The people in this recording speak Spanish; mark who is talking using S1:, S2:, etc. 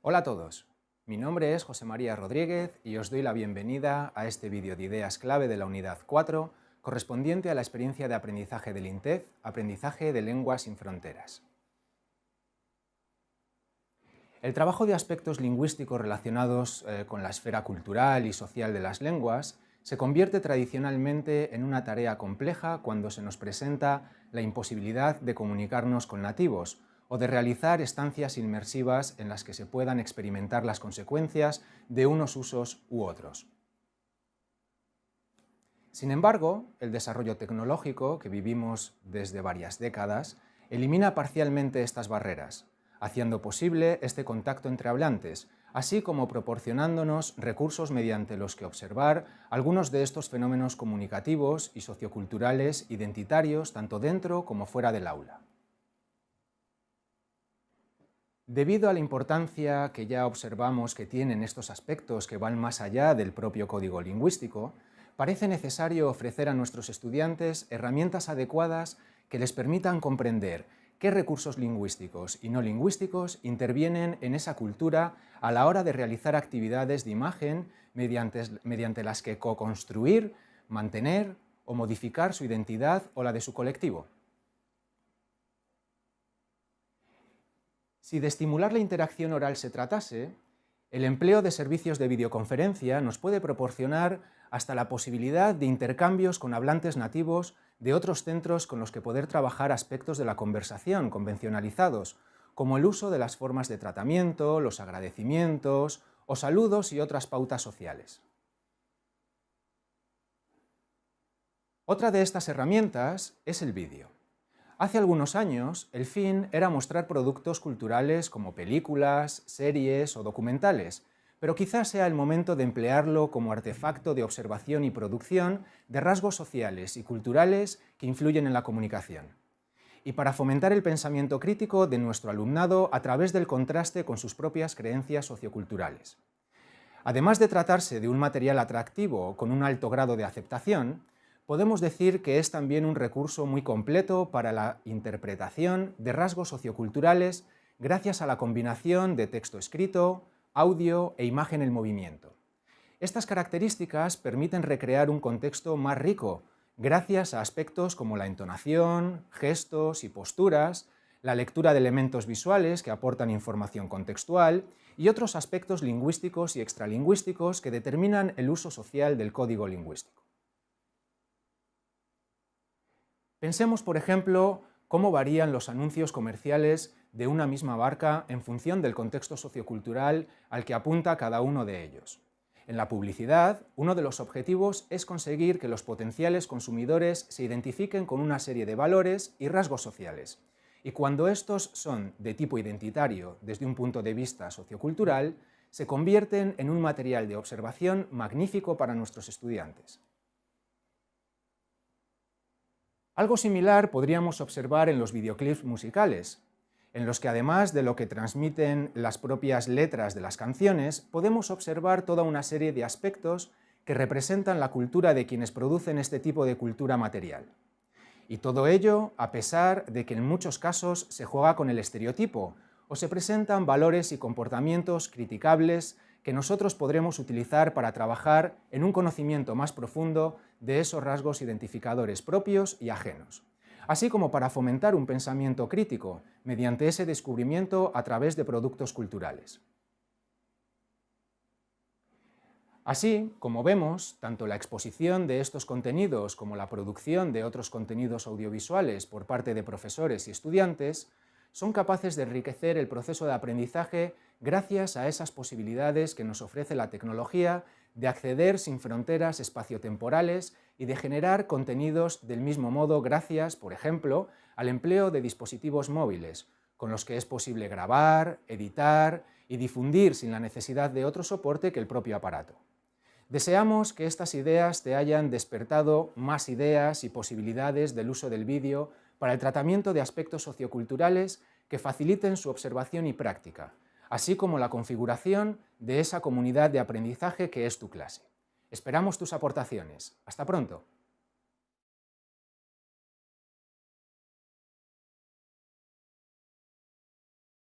S1: Hola a todos, mi nombre es José María Rodríguez y os doy la bienvenida a este vídeo de ideas clave de la unidad 4 correspondiente a la experiencia de aprendizaje del INTEF, Aprendizaje de Lenguas sin Fronteras. El trabajo de aspectos lingüísticos relacionados eh, con la esfera cultural y social de las lenguas se convierte tradicionalmente en una tarea compleja cuando se nos presenta la imposibilidad de comunicarnos con nativos o de realizar estancias inmersivas en las que se puedan experimentar las consecuencias de unos usos u otros. Sin embargo, el desarrollo tecnológico que vivimos desde varias décadas elimina parcialmente estas barreras, haciendo posible este contacto entre hablantes, así como proporcionándonos recursos mediante los que observar algunos de estos fenómenos comunicativos y socioculturales identitarios tanto dentro como fuera del aula. Debido a la importancia que ya observamos que tienen estos aspectos que van más allá del propio código lingüístico, parece necesario ofrecer a nuestros estudiantes herramientas adecuadas que les permitan comprender qué recursos lingüísticos y no lingüísticos intervienen en esa cultura a la hora de realizar actividades de imagen mediante, mediante las que co-construir, mantener o modificar su identidad o la de su colectivo. Si de estimular la interacción oral se tratase, el empleo de servicios de videoconferencia nos puede proporcionar hasta la posibilidad de intercambios con hablantes nativos de otros centros con los que poder trabajar aspectos de la conversación convencionalizados, como el uso de las formas de tratamiento, los agradecimientos o saludos y otras pautas sociales. Otra de estas herramientas es el vídeo. Hace algunos años, el fin era mostrar productos culturales como películas, series o documentales, pero quizás sea el momento de emplearlo como artefacto de observación y producción de rasgos sociales y culturales que influyen en la comunicación. Y para fomentar el pensamiento crítico de nuestro alumnado a través del contraste con sus propias creencias socioculturales. Además de tratarse de un material atractivo con un alto grado de aceptación, podemos decir que es también un recurso muy completo para la interpretación de rasgos socioculturales gracias a la combinación de texto escrito, audio e imagen en movimiento. Estas características permiten recrear un contexto más rico gracias a aspectos como la entonación, gestos y posturas, la lectura de elementos visuales que aportan información contextual y otros aspectos lingüísticos y extralingüísticos que determinan el uso social del código lingüístico. Pensemos, por ejemplo, cómo varían los anuncios comerciales de una misma barca en función del contexto sociocultural al que apunta cada uno de ellos. En la publicidad, uno de los objetivos es conseguir que los potenciales consumidores se identifiquen con una serie de valores y rasgos sociales, y cuando estos son de tipo identitario desde un punto de vista sociocultural, se convierten en un material de observación magnífico para nuestros estudiantes. Algo similar podríamos observar en los videoclips musicales, en los que además de lo que transmiten las propias letras de las canciones, podemos observar toda una serie de aspectos que representan la cultura de quienes producen este tipo de cultura material. Y todo ello a pesar de que en muchos casos se juega con el estereotipo o se presentan valores y comportamientos criticables que nosotros podremos utilizar para trabajar en un conocimiento más profundo de esos rasgos identificadores propios y ajenos, así como para fomentar un pensamiento crítico mediante ese descubrimiento a través de productos culturales. Así, como vemos, tanto la exposición de estos contenidos como la producción de otros contenidos audiovisuales por parte de profesores y estudiantes son capaces de enriquecer el proceso de aprendizaje gracias a esas posibilidades que nos ofrece la tecnología de acceder sin fronteras espaciotemporales y de generar contenidos del mismo modo gracias, por ejemplo, al empleo de dispositivos móviles, con los que es posible grabar, editar y difundir sin la necesidad de otro soporte que el propio aparato. Deseamos que estas ideas te hayan despertado más ideas y posibilidades del uso del vídeo para el tratamiento de aspectos socioculturales que faciliten su observación y práctica, así como la configuración de esa comunidad de aprendizaje que es tu clase. Esperamos tus aportaciones. ¡Hasta pronto!